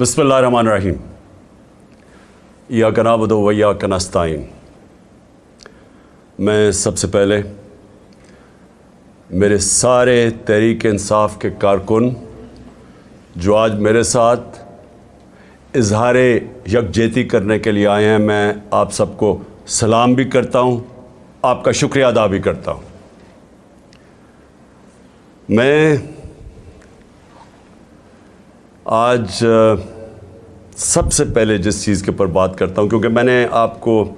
بسم اللہ الرحمن الرحیم۔ یا کنابد و یا کنستائن میں سب سے پہلے میرے سارے تحریک انصاف کے کارکن جو آج میرے ساتھ اظہار یکجہتی کرنے کے لیے آئے ہیں، میں آپ سب کو سلام بھی کرتا ہوں، آپ کا شکریہ ادا بھی کرتا ہوں۔ میں آج سب سے پہلے جس چیز کے اوپر بات کرتا ہوں، کیونکہ میں نے آپ کو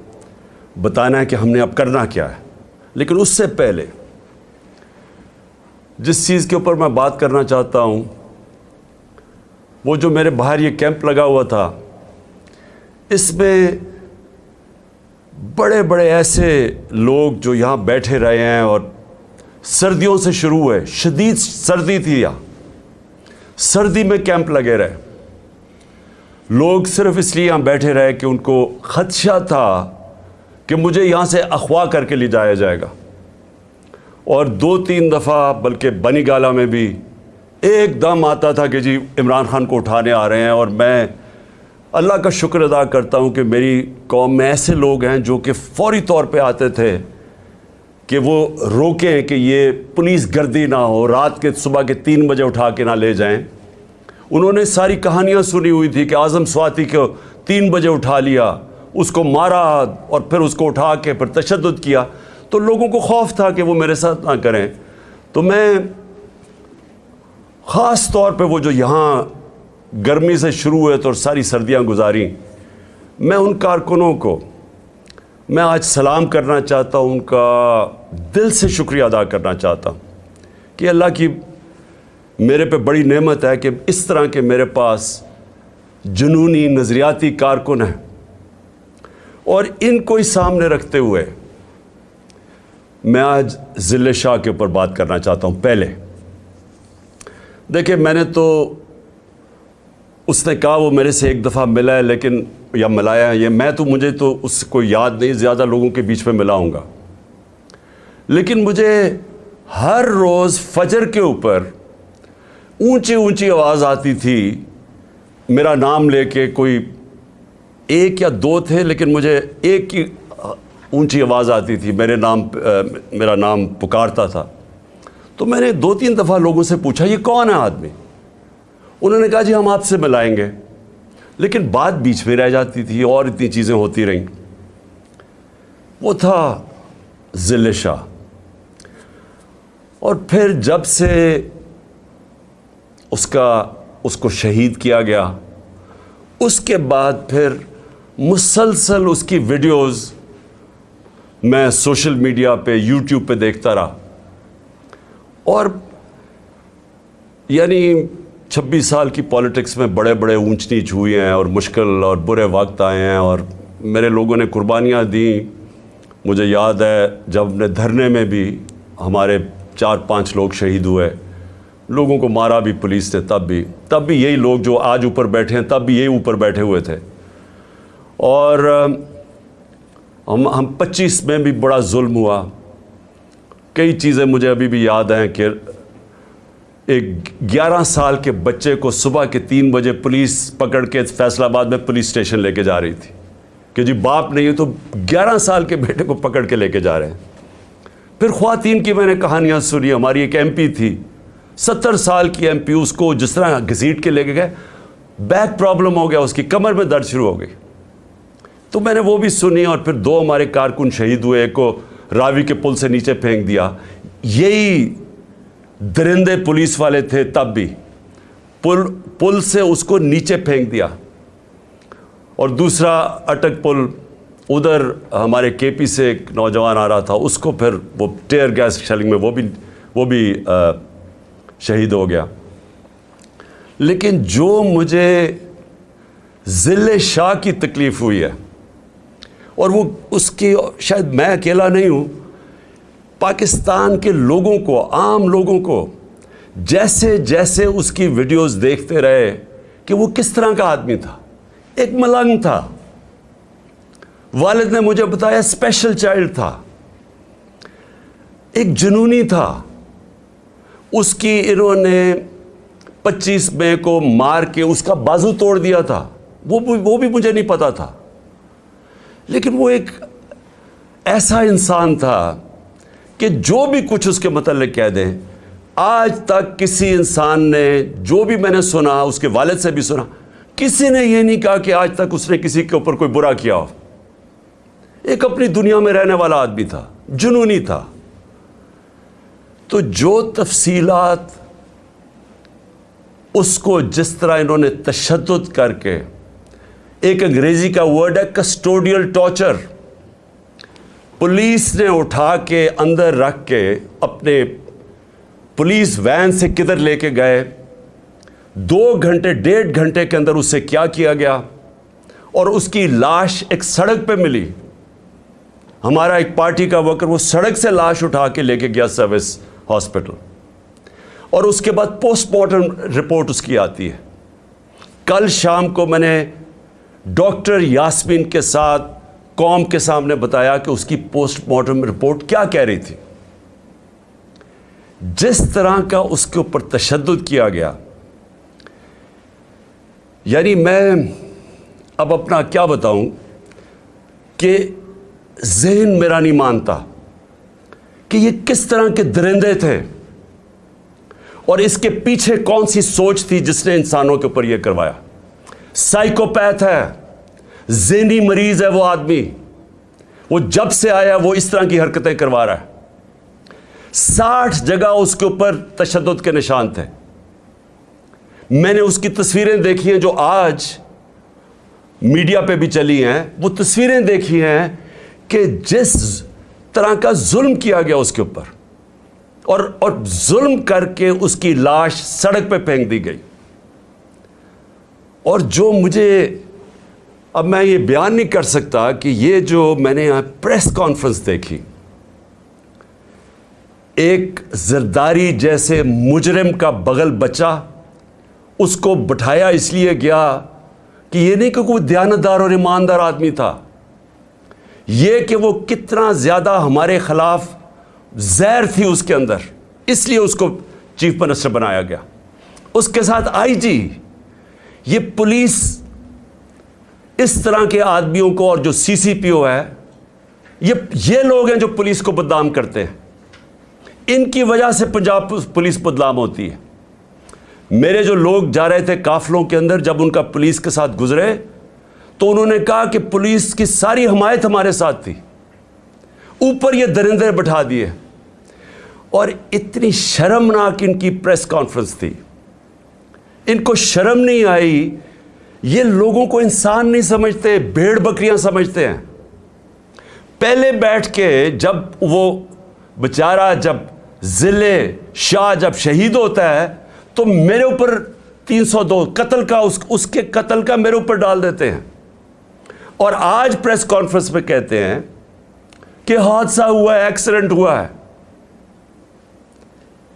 بتانا ہے کہ ہم نے اب کرنا کیا ہے۔ لیکن اس سے پہلے جس چیز کے اوپر میں بات کرنا چاہتا ہوں، وہ جو میرے باہر یہ کیمپ لگا ہوا تھا، اس میں بڑے بڑے ایسے لوگ جو یہاں بیٹھے رہے ہیں اور سردیوں سے شروع ہوئے، شدید سردی تھی یہاں۔ سردی میں کیمپ لگے رہے۔ لوگ صرف اس لیے یہاں بیٹھے رہے کہ ان کو خدشہ تھا کہ مجھے یہاں سے اخوا کر کے لے جایا جائے گا۔ اور دو تین دفعہ بلکہ بنی گالا میں بھی ایک دم آتا تھا کہ جی عمران خان کو اٹھانے آ رہے ہیں اور میں اللہ کا شکر ادا کرتا ہوں کہ میری قوم میں ایسے لوگ ہیں جو کہ فوری طور پہ آتے تھے کہ وہ روکیں کہ یہ پولیس گردی نہ ہو، رات کے صبح کے تین بجے اٹھا کے نہ لے جائیں۔ انہوں نے ساری کہانیاں سنی ہوئی تھی کہ اعظم سواتی کو تین بجے اٹھا لیا، اس کو مارا اور پھر اس کو اٹھا کے پھر تشدد کیا۔ تو لوگوں کو خوف تھا کہ وہ میرے ساتھ نہ کریں۔ تو میں خاص طور پہ وہ جو یہاں گرمی سے شروع ہوئے تو اور ساری سردیاں گزاری میں ان کارکنوں کو میں آج سلام کرنا چاہتا ہوں، ان کا دل سے شکریہ ادا کرنا چاہتا ہوں کہ اللہ کی میرے پہ بڑی نعمت ہے کہ اس طرح کے میرے پاس جنونی نظریاتی کارکن ہیں اور ان کو ہی سامنے رکھتے ہوئے میں آج ضلع شاہ کے اوپر بات کرنا چاہتا ہوں۔ پہلے، دیکھیں میں نے تو اس نے کہا وہ میرے سے ایک دفعہ ملا ہے لیکن یا ملایا ہے، یہ میں تو، مجھے تو اس کو یاد نہیں، زیادہ لوگوں کے بیچ میں ملاؤں گا۔ لیکن مجھے ہر روز فجر کے اوپر اونچی اونچی آواز آتی تھی۔ میرا نام لے کے کوئی ایک یا دو تھے، لیکن مجھے ایک کی اونچی آواز آتی تھی۔ میرے نام، میرا نام پکارتا تھا۔ تو میں نے دو تین دفعہ لوگوں سے پوچھا، یہ کون ہے آدمی؟ انہوں نے کہا جی ہم آپ سے ملائیں گے۔ لیکن بات بیچ میں رہ جاتی تھی، اور اتنی چیزیں ہوتی رہیں۔ وہ تھا ذل شاہ۔ اور پھر جب سے اس کا، اس کو شہید کیا گیا، اس کے بعد پھر مسلسل اس کی ویڈیوز میں سوشل میڈیا پہ، یوٹیوب پہ دیکھتا رہا۔ اور یعنی چھبیس سال کی پالیٹکس میں بڑے بڑے اونچ نیچ ہوئے ہیں اور مشکل اور برے وقت آئے ہیں اور میرے لوگوں نے قربانیاں دیں۔ مجھے یاد ہے جب نے دھرنے میں بھی ہمارے چار پانچ لوگ شہید ہوئے۔ لوگوں کو مارا بھی پولیس نے، تب بھی تب بھی یہی لوگ جو آج اوپر بیٹھے ہیں، تب بھی یہی اوپر بیٹھے ہوئے تھے۔ اور ہم ہم پچیس میں بھی بڑا ظلم ہوا۔ کئی چیزیں مجھے ابھی بھی یاد ہیں کہ ایک گیارہ سال کے بچے کو صبح کے تین بجے پولیس پکڑ کے فیصلہ آباد میں پولیس اسٹیشن لے کے جا رہی تھی۔ کہ جی باپ نہیں ہے تو گیارہ سال کے بیٹے کو پکڑ کے لے کے جا رہے ہیں۔ پھر خواتین کی میں نے کہانیاں سنی، ہماری ایک ایم پی تھی۔ ستر سال کی ایم پی اس کو جس طرح گھسیٹ کے لے کے گئے، بیک پرابلم ہو گیا، اس کی کمر میں درد شروع ہو گئی۔ تو میں نے وہ بھی سنی اور پھر دو ہمارے کارکن شہید ہوئے، ایک کو راوی کے پل سے نیچے پھینک دیا۔ یہی درندے پولیس والے تھے تب بھی۔ پل پل سے اس کو نیچے پھینک دیا۔ اور دوسرا اٹک پل ادھر ہمارے کے پی سے ایک نوجوان آ رہا تھا، اس کو پھر وہ ٹیئر گیس شیلنگ میں وہ بھی وہ بھی شہید ہو گیا۔ لیکن جو مجھے ضلع شاہ کی تکلیف ہوئی ہے، اور وہ اس کی شاید میں اکیلا نہیں ہوں پاکستان کے لوگوں کو، عام لوگوں کو جیسے جیسے اس کی ویڈیوز دیکھتے رہے کہ وہ کس طرح کا آدمی تھا، ایک ملنگ تھا۔ والد نے مجھے بتایا اسپیشل چائلڈ تھا۔ ایک جنونی تھا۔ اس کی انہوں نے پچیس مئی کو مار کے اس کا بازو توڑ دیا تھا۔ وہ وہ بھی مجھے نہیں پتا تھا۔ لیکن وہ ایک ایسا انسان تھا کہ جو بھی کچھ اس کے متعلق کہہ دیں، آج تک کسی انسان نے جو بھی میں نے سنا، اس کے والد سے بھی سنا، کسی نے یہ نہیں کہا کہ آج تک اس نے کسی کے اوپر کوئی برا کیا ہو۔ ایک اپنی دنیا میں رہنے والا آدمی تھا، جنونی تھا۔ تو جو تفصیلات اس کو جس طرح انہوں نے تشدد کر کے، ایک انگریزی کا ورڈ ہے کسٹوڈیل ٹارچر پولیس نے اٹھا کے اندر رکھ کے اپنے پولیس وین سے کدھر لے کے گئے۔ دو گھنٹے، ڈیڑھ گھنٹے کے اندر اس سے کیا کیا گیا اور اس کی لاش ایک سڑک پہ ملی۔ ہمارا ایک پارٹی کا ورکر وہ سڑک سے لاش اٹھا کے لے کے گیا سروس ہاسپٹل۔ اور اس کے بعد پوسٹ مارٹم رپورٹ اس کی آتی ہے۔ کل شام کو میں نے ڈاکٹر یاسمین کے ساتھ قوم کے سامنے بتایا کہ اس کی پوسٹ مارٹم رپورٹ کیا کہہ رہی تھی۔ جس طرح کا اس کے اوپر تشدد کیا گیا یعنی میں اب اپنا کیا بتاؤں کہ ذہن میرا نہیں مانتا کہ یہ کس طرح کے درندے تھے اور اس کے پیچھے کون سی سوچ تھی جس نے انسانوں کے اوپر یہ کروایا۔ سائیکوپیتھ ہے۔ ذہنی مریض ہے وہ آدمی۔ وہ جب سے آیا وہ اس طرح کی حرکتیں کروا رہا ہے۔ ساٹھ جگہ اس کے اوپر تشدد کے نشان تھے۔ میں نے اس کی تصویریں دیکھی ہیں جو آج میڈیا پہ بھی چلی ہیں۔ وہ تصویریں دیکھی ہیں کہ جس طرح کا ظلم کیا گیا اس کے اوپر۔ اور اور ظلم کر کے اس کی لاش سڑک پہ پھینک دی گئی۔ اور جو مجھے اب میں یہ بیان نہیں کر سکتا کہ یہ جو میں نے یہاں پریس کانفرنس دیکھی، ایک زرداری جیسے مجرم کا بغل بچہ اس کو بٹھایا اس لیے گیا کہ یہ نہیں کہ کوئی دیانتدار اور ایماندار آدمی تھا، یہ کہ وہ کتنا زیادہ ہمارے خلاف زہر تھی اس کے اندر، اس لیے اس کو چیف منسٹر بنایا گیا۔ اس کے ساتھ آئی جی یہ پولیس اس طرح کے آدمیوں کو اور جو سی سی پی او ہے یہ یہ لوگ ہیں جو پولیس کو بدنام کرتے ہیں۔ ان کی وجہ سے پنجاب پولیس بدنام ہوتی ہے۔ میرے جو لوگ جا رہے تھے کافلوں کے اندر جب ان کا پولیس کے ساتھ گزرے، تو انہوں نے کہا کہ پولیس کی ساری حمایت ہمارے ساتھ تھی۔ اوپر یہ درندے بٹھا دیے۔ اور اتنی شرمناک ان کی پریس کانفرنس تھی۔ ان کو شرم نہیں آئی یہ لوگوں کو انسان نہیں سمجھتے، بھیڑ بکریاں سمجھتے ہیں۔ پہلے بیٹھ کے جب وہ بچارہ جب ضلع شاہ جب شہید ہوتا ہے، تو میرے اوپر تین سو دو قتل کا اس کے قتل کا میرے اوپر ڈال دیتے ہیں۔ اور آج پریس کانفرنس میں کہتے ہیں کہ حادثہ ہوا ہے، ایکسیڈنٹ ہوا ہے۔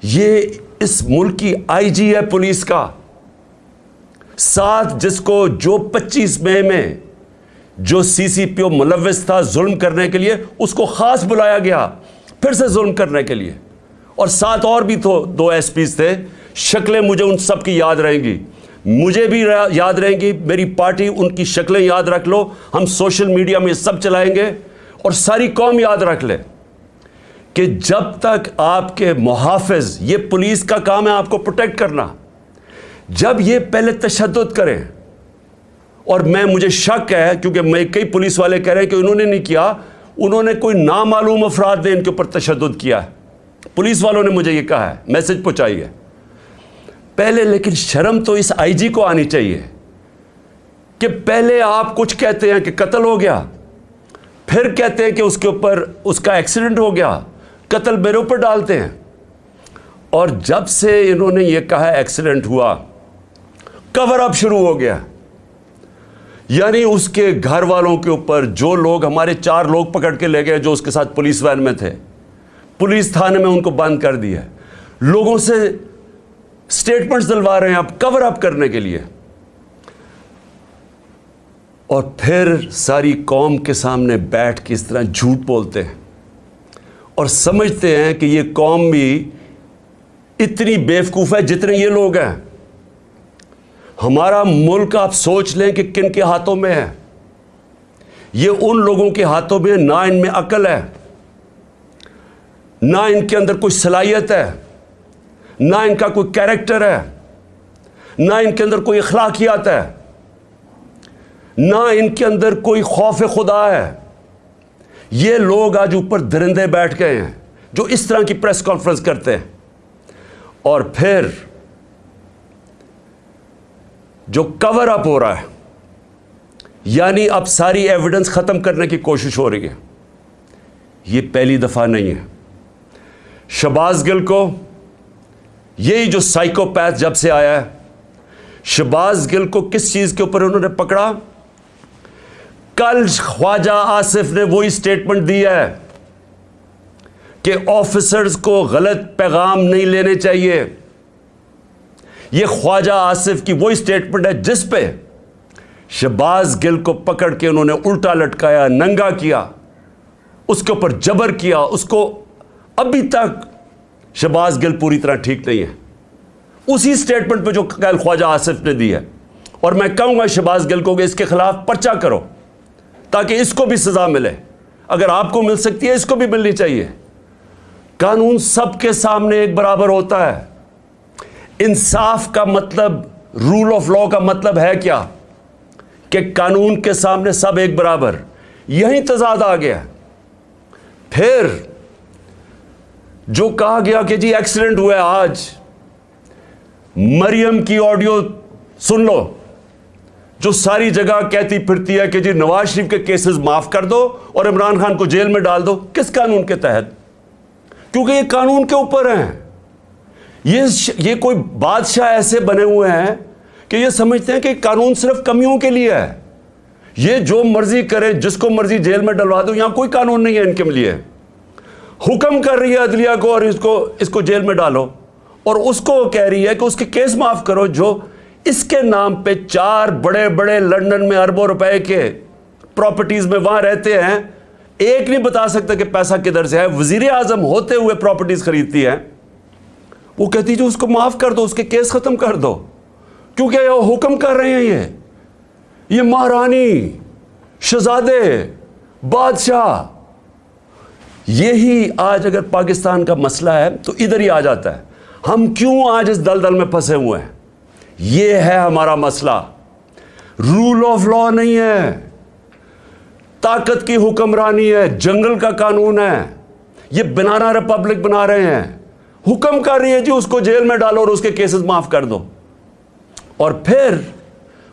یہ اس ملک کی آئی جی ہے، پولیس کا۔ ساتھ جس کو جو پچیس مئی میں جو سی سی پی او ملوث تھا ظلم کرنے کے لیے، اس کو خاص بلایا گیا پھر سے ظلم کرنے کے لیے۔ اور ساتھ اور بھی تو دو ایس پیز تھے، شکلیں مجھے ان سب کی یاد رہیں گی۔ مجھے بھی یاد رہیں گی، میری پارٹی ان کی شکلیں یاد رکھ لو، ہم سوشل میڈیا میں سب چلائیں گے۔ اور ساری قوم یاد رکھ لے کہ جب تک آپ کے محافظ، یہ پولیس کا کام ہے آپ کو پروٹیکٹ کرنا۔ جب یہ پہلے تشدد کریں، اور میں، مجھے شک ہے، کیونکہ میں کئی پولیس والے کہہ رہے ہیں کہ انہوں نے نہیں کیا، انہوں نے کوئی نامعلوم افراد نے ان کے اوپر تشدد کیا ہے۔ پولیس والوں نے مجھے یہ کہا ہے، میسج پہنچائی ہے۔ پہلے، لیکن شرم تو اس آئی جی کو آنی چاہیے کہ پہلے آپ کچھ کہتے ہیں کہ قتل ہو گیا، پھر کہتے ہیں کہ اس کے اوپر اس کا ایکسیڈنٹ ہو گیا، قتل میرے اوپر ڈالتے ہیں۔ اور جب سے انہوں نے یہ کہا ایکسیڈنٹ ہوا کور اپ شروع ہو گیا۔ یعنی اس کے گھر والوں کے اوپر جو لوگ ہمارے چار لوگ پکڑ کے لے گئے جو اس کے ساتھ پولیس وین میں تھے، پولیس تھانے میں ان کو بند کر دیا۔ لوگوں سے سٹیٹمنٹس دلوا رہے ہیں اب کور اپ کرنے کے لیے۔ اور پھر ساری قوم کے سامنے بیٹھ کے اس طرح جھوٹ بولتے ہیں۔ اور سمجھتے ہیں کہ یہ قوم بھی اتنی بیوقوف ہے جتنے یہ لوگ ہیں۔ ہمارا ملک آپ سوچ لیں کہ کن کے ہاتھوں میں ہے۔ یہ ان لوگوں کے ہاتھوں میں نہ ان میں عقل ہے، نہ ان کے اندر کوئی صلاحیت ہے، نہ ان کا کوئی کیریکٹر ہے، نہ ان کے اندر کوئی اخلاقیات ہے، نہ ان کے اندر کوئی خوف خدا ہے۔ یہ لوگ آج اوپر درندے بیٹھ گئے ہیں جو اس طرح کی پریس کانفرنس کرتے ہیں۔ اور پھر جو کور اپ ہو رہا ہے یعنی اب ساری ایویڈنس ختم کرنے کی کوشش ہو رہی ہے۔ یہ پہلی دفعہ نہیں ہے۔ شباز گل کو، یہی جو سائیکو پیتھ جب سے آیا ہے، شباز گل کو کس چیز کے اوپر انہوں نے پکڑا؟ کل خواجہ آصف نے وہی سٹیٹمنٹ دی ہے کہ آفیسرز کو غلط پیغام نہیں لینے چاہیے۔ یہ خواجہ آصف کی وہی سٹیٹمنٹ ہے جس پہ شباز گل کو پکڑ کے انہوں نے الٹا لٹکایا، ننگا کیا، اس کے اوپر جبر کیا، اس کو ابھی تک شباز گل پوری طرح ٹھیک نہیں ہے۔ اسی سٹیٹمنٹ پہ جو کل خواجہ آصف نے دی ہے۔ اور میں کہوں گا شباز گل کو کہ اس کے خلاف پرچہ کرو تاکہ اس کو بھی سزا ملے۔ اگر آپ کو مل سکتی ہے، اس کو بھی ملنی چاہیے۔ قانون سب کے سامنے ایک برابر ہوتا ہے۔ انصاف کا مطلب رول آف لا کا مطلب ہے کیا؟ کہ قانون کے سامنے سب ایک برابر۔ یہی تضاد آ گیا۔ پھر جو کہا گیا کہ جی ایکسیڈنٹ ہوا ہے آج، مریم کی آڈیو سن لو۔ جو ساری جگہ کہتی پھرتی ہے کہ جی نواز شریف کے کیسز معاف کر دو اور عمران خان کو جیل میں ڈال دو، کس قانون کے تحت؟ کیونکہ یہ قانون کے اوپر ہیں۔ یہ کوئی بادشاہ ایسے بنے ہوئے ہیں کہ یہ سمجھتے ہیں کہ قانون صرف کمیوں کے لیے ہے۔ یہ جو مرضی کرے، جس کو مرضی جیل میں ڈلوا دو، یہاں کوئی قانون نہیں ہے ان کے لیے۔ حکم کر رہی ہے عدلیہ کو اور اس کو اس کو جیل میں ڈالو۔ اور اس کو کہہ رہی ہے کہ اس کے کیس معاف کرو جو اس کے نام پہ چار بڑے بڑے لنڈن میں اربوں روپے کے پراپرٹیز میں وہاں رہتے ہیں۔ ایک نہیں بتا سکتا کہ پیسہ کدھر سے ہے۔ وزیر اعظم ہوتے ہوئے پراپرٹیز خریدتی ہے وہ کہتی جو اس کو معاف کر دو، اس کے کیس ختم کر دو۔ کیونکہ یہ حکم کر رہے ہیں یہ۔ یہ مہارانی، شہزادے، بادشاہ۔ یہی آج اگر پاکستان کا مسئلہ ہے تو ادھر ہی آ جاتا ہے۔ ہم کیوں آج اس دل دل میں پھنسے ہوئے ہیں؟ یہ ہے ہمارا مسئلہ۔ رول آف لا نہیں ہے۔ طاقت کی حکمرانی ہے۔ جنگل کا قانون ہے۔ یہ بنانا ریپبلک بنا رہے ہیں۔ حکم کر رہی ہے جی اس کو جیل میں ڈالو اور اس کے کیسز معاف کر دو۔ اور پھر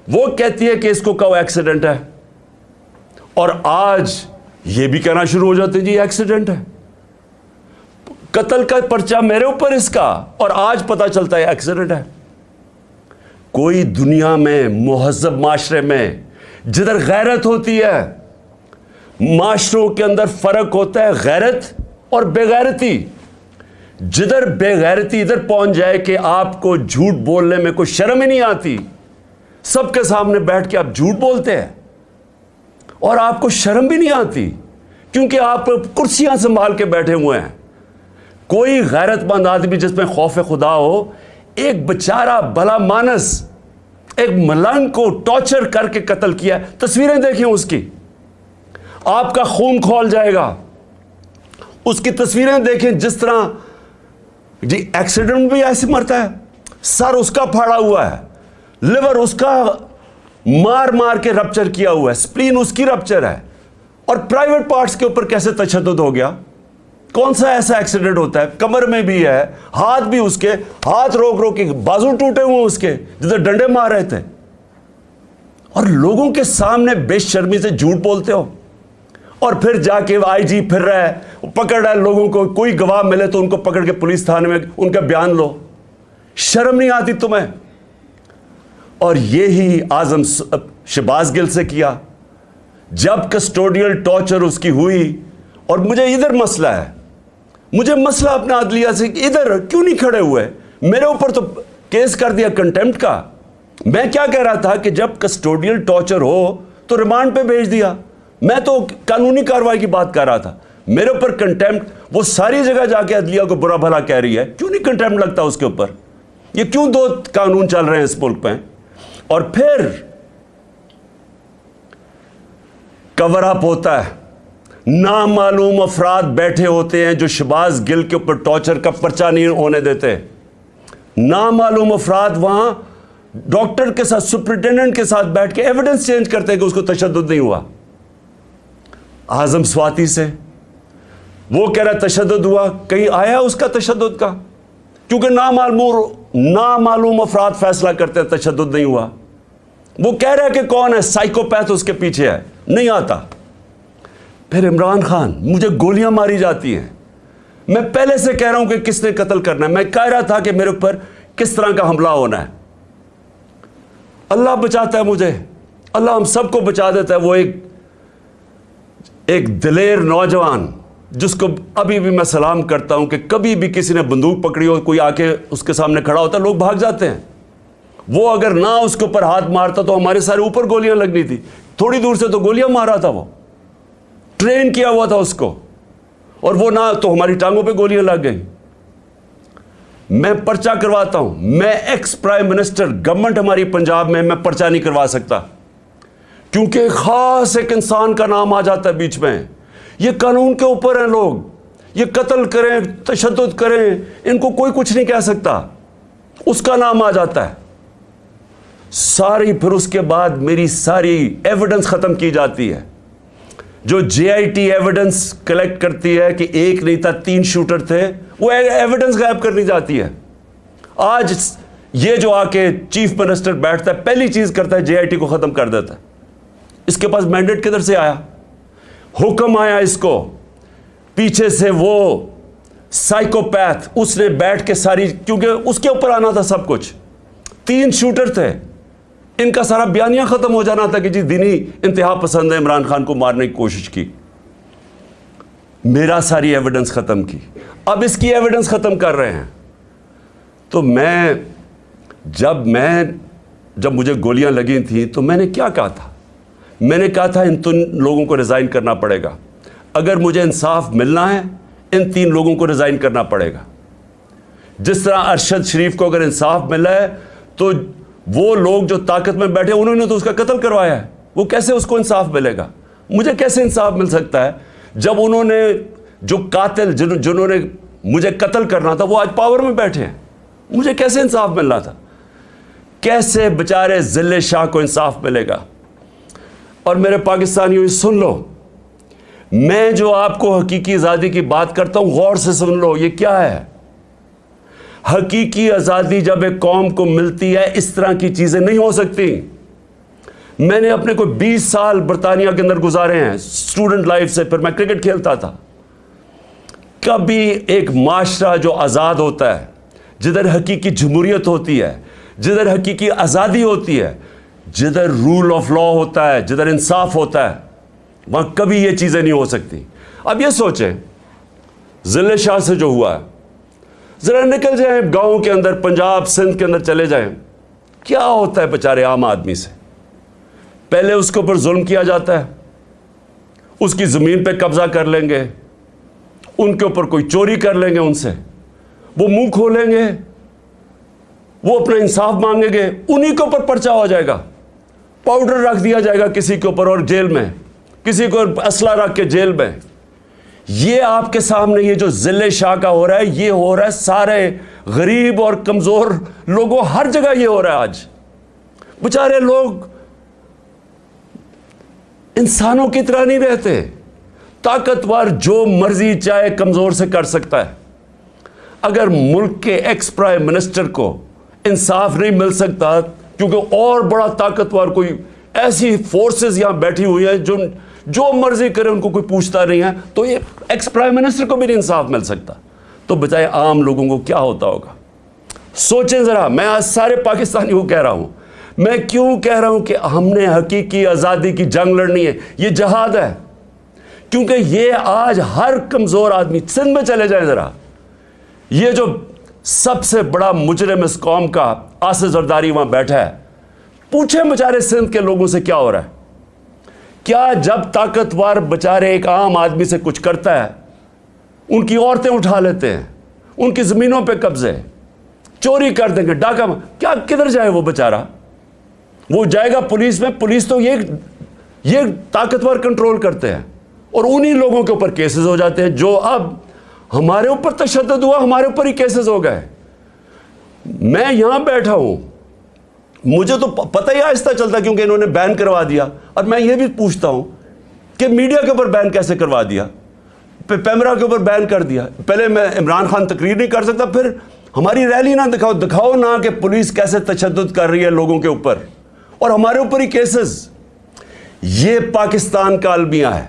وہ کہتی ہے کہ اس کو کہو ایکسیڈنٹ ہے۔ اور آج یہ بھی کہنا شروع ہو جاتے جی ایکسیڈنٹ ہے۔ قتل کا پرچہ میرے اوپر اس کا، اور آج پتا چلتا ہے ایکسیڈنٹ ہے۔ کوئی دنیا میں مہذب معاشرے میں جدھر غیرت ہوتی ہے، معاشروں کے اندر فرق ہوتا ہے، غیرت اور بےغیرتی جدھر بے غیرتی ادھر پہنچ جائے کہ آپ کو جھوٹ بولنے میں کوئی شرم ہی نہیں آتی، سب کے سامنے بیٹھ کے آپ جھوٹ بولتے ہیں۔ اور آپ کو شرم بھی نہیں آتی کیونکہ آپ کرسیاں سنبھال کے بیٹھے ہوئے ہیں۔ کوئی غیرت مند آدمی جس میں خوف خدا ہو، ایک بچارہ بلا مانس، ایک ملنگ کو ٹارچر کر کے قتل کیا تصویریں دیکھیں اس کی۔ آپ کا خون کھول جائے گا۔ اس کی تصویریں دیکھیں جس طرح جی ایکسیڈنٹ بھی ایسے مرتا ہے۔ سر اس کا پھاڑا ہوا ہے۔ لیور اس کا مار مار کے رپچر کیا ہوا ہے۔ سپلین اس کی رپچر ہے۔ اور پرائیویٹ پارٹس کے اوپر کیسے تشدد ہو گیا؟ کون سا ایسا ایکسیڈنٹ ہوتا ہے؟ کمر میں بھی ہے، ہاتھ بھی اس کے۔ ہاتھ روک روک کے بازو ٹوٹے ہوئے اس کے، جدھر ڈنڈے مار رہے تھے۔ اور لوگوں کے سامنے بے شرمی سے جھوٹ بولتے ہو۔ اور پھر جا کے آئی جی پھر رہا ہے پکڑ رہا ہے لوگوں کو، کوئی گواہ ملے تو ان کو پکڑ کے پولیس تھانے میں ان کا بیان لو۔ شرم نہیں آتی تمہیں؟ اور یہی آزم شباز گل سے کیا۔ جب کسٹوڈیل ٹارچر اس کی ہوئی، اور مجھے ادھر مسئلہ ہے۔ مجھے مسئلہ اپنا عدلیہ سے ادھر کیوں نہیں کھڑے ہوئے؟ میرے اوپر تو کیس کر دیا کنٹمپٹ کا۔ میں کیا کہہ رہا تھا کہ جب کسٹوڈیل ٹارچر ہو تو ریمانڈ پہ بھیج دیا۔ میں تو قانونی کاروائی کی بات کر رہا تھا۔ میرے اوپر کنٹمپٹ وہ ساری جگہ جا کے عدلیہ کو برا بھلا کہہ رہی ہے۔ کیوں نہیں کنٹمپٹ لگتا اس کے اوپر؟ یہ کیوں دو قانون چل رہے ہیں اس ملک پہ اور پھر کور اپ ہوتا ہے۔ نامعلوم افراد بیٹھے ہوتے ہیں جو شباز گل کے اوپر ٹارچر کا پرچہ نہیں ہونے دیتے۔ نامعلوم افراد وہاں ڈاکٹر کے ساتھ سپرنٹینڈنٹ کے ساتھ بیٹھ کے ایویڈنس چینج کرتے ہیں کہ اس کو تشدد نہیں ہوا۔ اعظم سواتی سے۔ وہ کہہ رہا تشدد ہوا، کہیں آیا اس کا تشدد کا؟ کیونکہ نامعلوم نامعلوم افراد فیصلہ کرتے ہیں، تشدد نہیں ہوا۔ وہ کہہ رہا ہے کہ کون ہے؟ سائیکوپیتھ اس کے پیچھے ہے، نہیں آتا۔ پھر عمران خان، مجھے گولیاں ماری جاتی ہیں۔ میں پہلے سے کہہ رہا ہوں کہ کس نے قتل کرنا ہے۔ میں کہہ رہا تھا کہ میرے اوپر کس طرح کا حملہ ہونا ہے۔ اللہ بچاتا ہے مجھے۔ اللہ ہم سب کو بچا دیتا ہے۔ وہ ایک ایک دلیر نوجوان جس کو ابھی بھی میں سلام کرتا ہوں کہ کبھی بھی کسی نے بندوق پکڑی ہو، کوئی آ کے اس کے سامنے کھڑا ہوتا ہے لوگ بھاگ جاتے ہیں۔ وہ اگر نہ اس کے اوپر ہاتھ مارتا تو ہمارے سارے اوپر گولیاں لگنی تھی۔ تھوڑی دور سے تو گولیاں مارا تھا وہ۔ ٹرین کیا ہوا تھا اس کو۔ اور وہ نہ تو ہماری ٹانگوں پہ گولیاں لگ گئیں۔ میں پرچہ کرواتا ہوں۔ میں ایکس پرائم منسٹر، گورنمنٹ ہماری پنجاب میں میں پرچہ نہیں کروا سکتا۔ کیونکہ خاص ایک انسان کا نام آ جاتا ہے بیچ میں۔ یہ قانون کے اوپر ہیں لوگ۔ یہ قتل کریں، تشدد کریں، ان کو کوئی کچھ نہیں کہہ سکتا۔ اس کا نام آ جاتا ہے۔ ساری، پھر اس کے بعد میری ساری ایویڈنس ختم کی جاتی ہے۔ جو J I T evidence collect کرتی ہے کہ ایک نہیں تھا، تین شوٹر تھے، وہ ایویڈنس غائب کرنی جاتی ہے۔ آج یہ جو آ کے چیف منسٹر بیٹھتا ہے، پہلی چیز کرتا ہے جے آئی ٹی کو ختم کر دیتا ہے۔ اس کے پاس مینڈیٹ کدھر سے آیا؟ حکم آیا اس کو۔ پیچھے سے وہ سائیکوپیتھ اس نے بیٹھ کے ساری، کیونکہ اس کے اوپر آنا تھا سب کچھ۔ تین شوٹر تھے۔ ان کا سارا بیانیہ ختم ہو جانا تھا کہ جی دینی انتہا پسند ہے، عمران خان کو مارنے کی کوشش کی۔ میرا ساری ایویڈنس ختم کی۔ اب اس کی ایویڈنس ختم کر رہے ہیں۔ تو میں، جب میں، جب مجھے گولیاں لگی تھیں تو میں نے کیا کہا تھا؟ میں نے کہا تھا ان تین لوگوں کو ریزائن کرنا پڑے گا۔ اگر مجھے انصاف ملنا ہے، ان تین لوگوں کو ریزائن کرنا پڑے گا۔ جس طرح ارشد شریف کو اگر انصاف ملا ہے، تو وہ لوگ جو طاقت میں بیٹھے، انہوں نے تو اس کا قتل کروایا ہے۔ وہ کیسے اس کو انصاف ملے گا؟ مجھے کیسے انصاف مل سکتا ہے؟ جب انہوں نے، جو قاتل جنہوں نے مجھے قتل کرنا تھا، وہ آج پاور میں بیٹھے ہیں۔ مجھے کیسے انصاف ملنا تھا؟ کیسے بچارے ذل شاہ کو انصاف ملے گا؟ اور میرے پاکستانیوں سن لو۔ میں جو آپ کو حقیقی آزادی کی بات کرتا ہوں، غور سے سن لو، یہ کیا ہے؟ حقیقی آزادی جب ایک قوم کو ملتی ہے، اس طرح کی چیزیں نہیں ہو سکتی۔ میں نے اپنے کوئی بیس سال برطانیہ کے اندر گزارے ہیں اسٹوڈنٹ لائف سے، پھر میں کرکٹ کھیلتا تھا۔ کبھی ایک معاشرہ جو آزاد ہوتا ہے، جدھر حقیقی جمہوریت ہوتی ہے، جدھر حقیقی آزادی ہوتی ہے جدھر رول آف لا ہوتا ہے، جدھر انصاف ہوتا ہے، وہاں کبھی یہ چیزیں نہیں ہو سکتی۔ اب یہ سوچیں ضلع شاہ سے جو ہوا ہے، ذرا نکل جائیں گاؤں کے اندر، پنجاب سندھ کے اندر چلے جائیں۔ کیا ہوتا ہے بیچارے عام آدمی سے؟ پہلے اس کے اوپر ظلم کیا جاتا ہے، اس کی زمین پہ قبضہ کر لیں گے، ان کے اوپر کوئی چوری کر لیں گے ان سے۔ وہ منہ کھولیں گے، وہ اپنا انصاف مانگیں گے، انہی کے اوپر پرچہ ہو جائے گا۔ پاؤڈر رکھ دیا جائے گا کسی کے اوپر اور جیل میں، کسی کو اسلحہ رکھ کے جیل میں۔ یہ آپ کے سامنے یہ جو ذل شاہ کا ہو رہا ہے، یہ ہو رہا ہے سارے غریب اور کمزور لوگوں، ہر جگہ یہ ہو رہا ہے آج۔ بچارے لوگ انسانوں کی طرح نہیں رہتے۔ طاقتور جو مرضی چاہے کمزور سے کر سکتا ہے۔ اگر ملک کے ایکس پرائم منسٹر کو انصاف نہیں مل سکتا کیونکہ اور بڑا طاقتور کوئی ایسی فورسز یہاں بیٹھی ہوئی ہیں جو جو مرضی کرے، ان کو کوئی پوچھتا نہیں ہے۔ تو یہ ایکس پرائم منسٹر کو بھی نہیں انصاف مل سکتا۔ تو بتائے عام لوگوں کو کیا ہوتا ہوگا؟ سوچیں ذرا، میں آج سارے پاکستانی کو کہہ رہا ہوں۔ میں کیوں کہہ رہا ہوں کہ ہم نے حقیقی آزادی کی جنگ لڑنی ہے؟ یہ جہاد ہے۔ کیونکہ یہ آج ہر کمزور آدمی سندھ میں چلے جائیں ذرا۔ یہ جو سب سے بڑا مجرم اس قوم کا آس زرداری وہاں بیٹھا ہے۔ پوچھیں بچارے سندھ کے لوگوں سے کیا ہو رہا ہے۔ کیا جب طاقتور بچارے ایک عام آدمی سے کچھ کرتا ہے، ان کی عورتیں اٹھا لیتے ہیں، ان کی زمینوں پہ قبضے چوری کر دیں گے، ڈاکہ کیا کدھر جائے وہ بچارہ وہ جائے گا پولیس میں، پولیس تو یہ یہ طاقتور کنٹرول کرتے ہیں اور انہی لوگوں کے اوپر کیسز ہو جاتے ہیں جو اب ہمارے اوپر تشدد ہوا، ہمارے اوپر ہی کیسز ہو گئے۔ میں یہاں بیٹھا ہوں۔ مجھے تو پتہ ہی آہستہ چلتا کیونکہ انہوں نے بین کروا دیا۔ اور میں یہ بھی پوچھتا ہوں کہ میڈیا کے اوپر بین کیسے کروا دیا؟ پیمرا کے اوپر بین کر دیا۔ پہلے میں عمران خان تقریر نہیں کر سکتا، پھر ہماری ریلی نہ دکھاؤ دکھاؤ نہ کہ پولیس کیسے تشدد کر رہی ہے لوگوں کے اوپر۔ اور ہمارے اوپر ہی کیسز یہ پاکستان کا المیہ ہے۔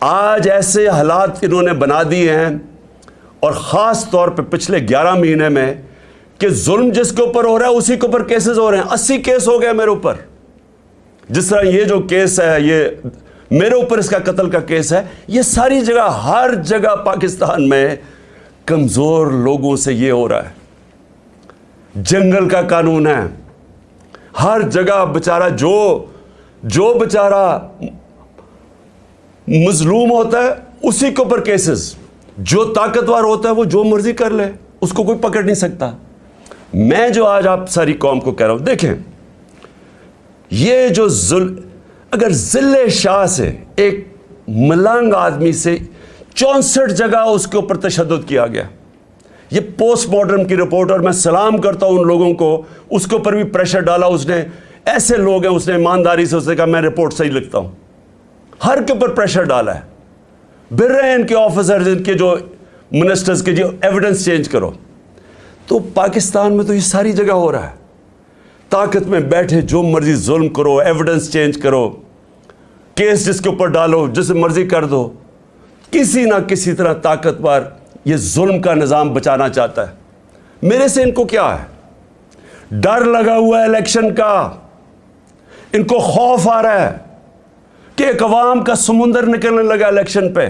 آج ایسے حالات انہوں نے بنا دیے ہیں اور خاص طور پہ پچھلے گیارہ مہینے میں کہ ظلم جس کے اوپر ہو رہا ہے، اسی کے اوپر کیسز ہو رہے ہیں۔ اسی کیس ہو گئے میرے اوپر۔ جس طرح یہ جو کیس ہے، یہ میرے اوپر اس کا قتل کا کیس ہے، یہ ساری جگہ، ہر جگہ پاکستان میں کمزور لوگوں سے یہ ہو رہا ہے۔ جنگل کا قانون ہے۔ ہر جگہ بچارہ، جو جو بچارہ مظلوم ہوتا ہے، اسی کے اوپر کیسز جو طاقتور ہوتا ہے، وہ جو مرضی کر لے، اس کو کوئی پکڑ نہیں سکتا۔ میں جو آج آپ ساری قوم کو کہہ رہا ہوں، دیکھیں، یہ جو ظلم اگر ذل شاہ سے ایک ملنگ آدمی سے چونسٹھ جگہ اس کے اوپر تشدد کیا گیا۔ یہ پوسٹ مارٹم کی رپورٹ اور میں سلام کرتا ہوں ان لوگوں کو، اس کے اوپر بھی پریشر ڈالا اس نے۔ ایسے لوگ ہیں، اس نے ایمانداری سے، اس نے کہا، میں رپورٹ صحیح لکھتا ہوں۔ ہر کے اوپر پریشر ڈالا ہے۔ بھر رہے ہیں، ان کے آفیسرز ان کے جو منسٹرز کے جو ایویڈنس چینج کرو۔ تو پاکستان میں تو یہ ساری جگہ ہو رہا ہے۔ طاقت میں بیٹھے، جو مرضی ظلم کرو ایویڈنس چینج کرو۔ کیس جس کے اوپر ڈالو، جسے مرضی کر دو۔ کسی نہ کسی طرح طاقتور یہ ظلم کا نظام بچانا چاہتا ہے۔ میرے سے ان کو کیا ہے؟ ڈر لگا ہوا ہے الیکشن کا۔ ان کو خوف آ رہا ہے۔ کہ ایک عوام کا سمندر نکلنے لگا الیکشن پہ